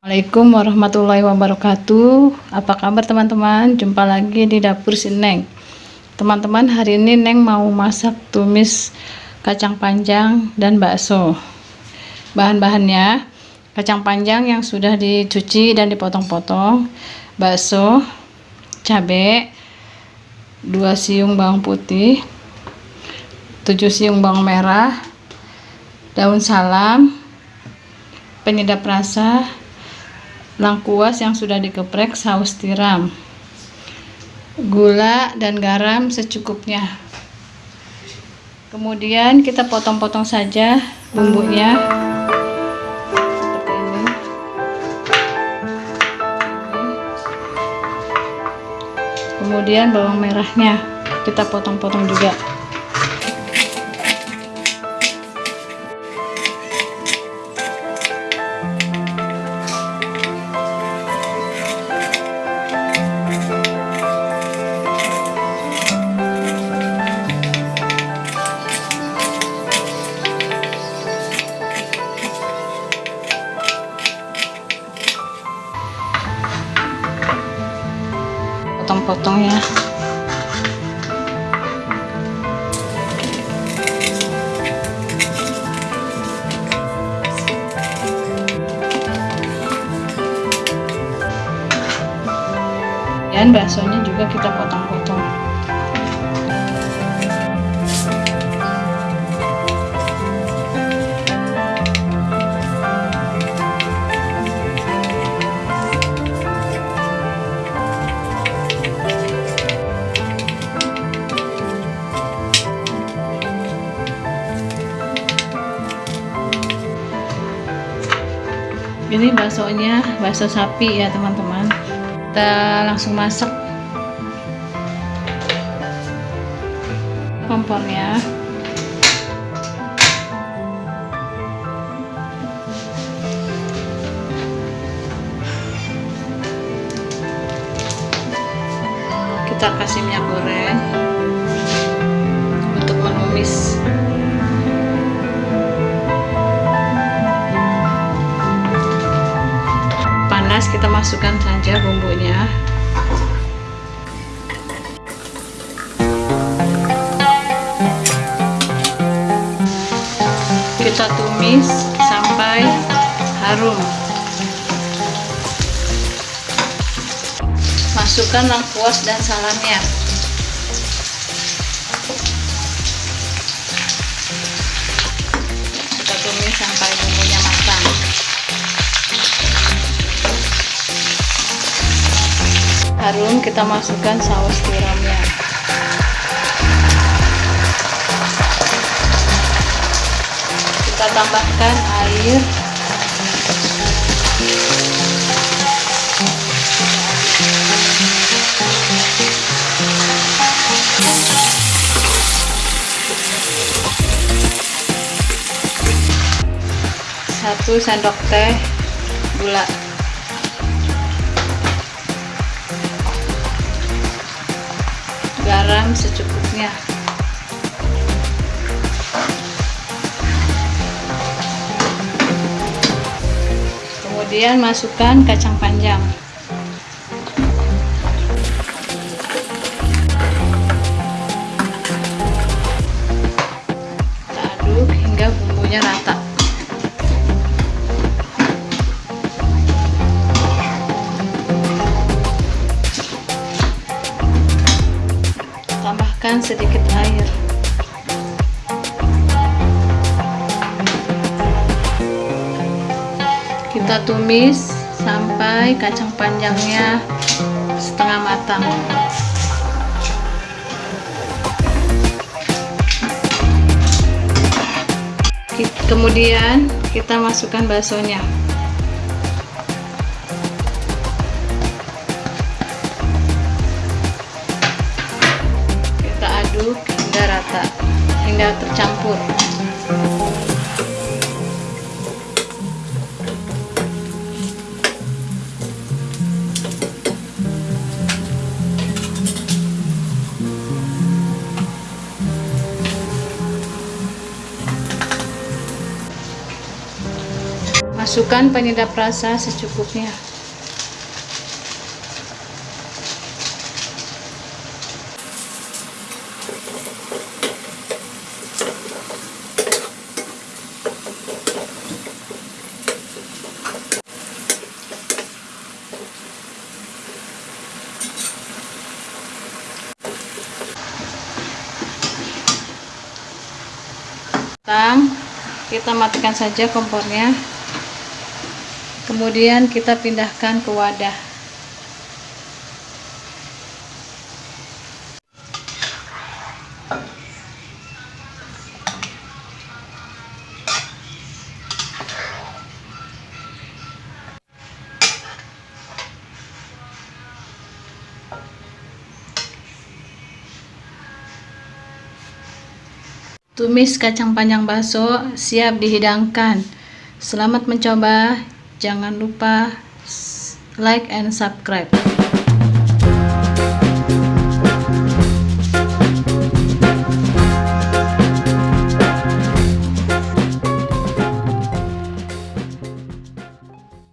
Assalamualaikum warahmatullahi wabarakatuh. Apa kabar teman-teman? Jumpa lagi di dapur si Neng. Teman-teman hari ini Neng mau masak tumis kacang panjang dan bakso. Bahan-bahannya Kacang panjang yang sudah dicuci dan dipotong-potong Bakso Cabai 2 siung bawang putih 7 siung bawang merah Daun salam Penyedap rasa lengkuas yang sudah dikeprek saus tiram gula dan garam secukupnya. Kemudian kita potong-potong saja bumbunya. Seperti ini. Kemudian bawang merahnya kita potong-potong juga potong-potong ya. Dan baksonya juga kita potong-potong ini baksonya bakso sapi ya teman-teman. Kita langsung masak. Kompornya. Kita kasih minyak goreng panas kita masukkan saja bumbunya. Kita tumis sampai harum. Masukkan lengkuas dan salamnya harum kita masukkan saus tiramnya. Kita tambahkan air. Satu sendok teh gula garam secukupnya. Kemudian masukkan kacang panjang. Aduk hingga bumbunya rata tambahkan sedikit air. Kita tumis sampai kacang panjangnya setengah matang. Kemudian kita masukkan baksonya masukkan penyedap rasa secukupnya. Kita matikan saja kompornya kemudian kita pindahkan ke wadah Tumis kacang panjang bakso siap dihidangkan. Selamat mencoba. Jangan lupa like and subscribe.